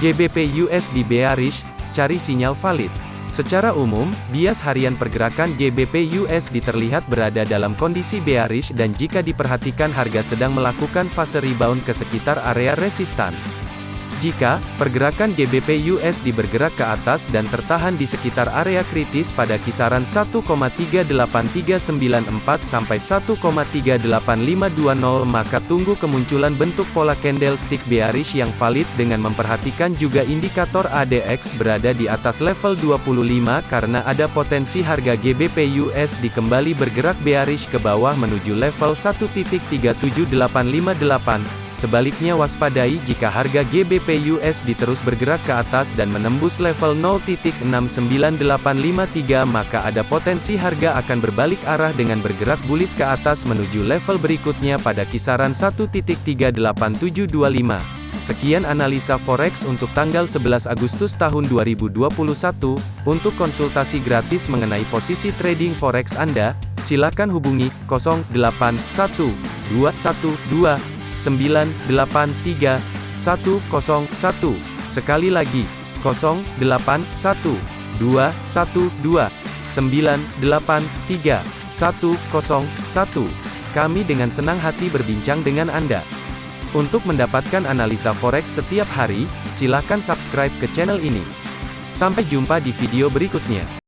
GBP USD bearish, cari sinyal valid. Secara umum, bias harian pergerakan GBP USD terlihat berada dalam kondisi bearish dan jika diperhatikan harga sedang melakukan fase rebound ke sekitar area resistan. Jika pergerakan GBP USD bergerak ke atas dan tertahan di sekitar area kritis pada kisaran 1,38394 sampai 1,38520 maka tunggu kemunculan bentuk pola candlestick bearish yang valid dengan memperhatikan juga indikator ADX berada di atas level 25 karena ada potensi harga GBP USD kembali bergerak bearish ke bawah menuju level 1.37858 Sebaliknya waspadai jika harga GBP USD terus bergerak ke atas dan menembus level 0.69853 maka ada potensi harga akan berbalik arah dengan bergerak bullish ke atas menuju level berikutnya pada kisaran 1.38725. Sekian analisa forex untuk tanggal 11 Agustus tahun 2021. Untuk konsultasi gratis mengenai posisi trading forex Anda, silakan hubungi 081212 983 101. Sekali lagi, 081 212 983 101. Kami dengan senang hati berbincang dengan Anda. Untuk mendapatkan analisa forex setiap hari, silakan subscribe ke channel ini. Sampai jumpa di video berikutnya.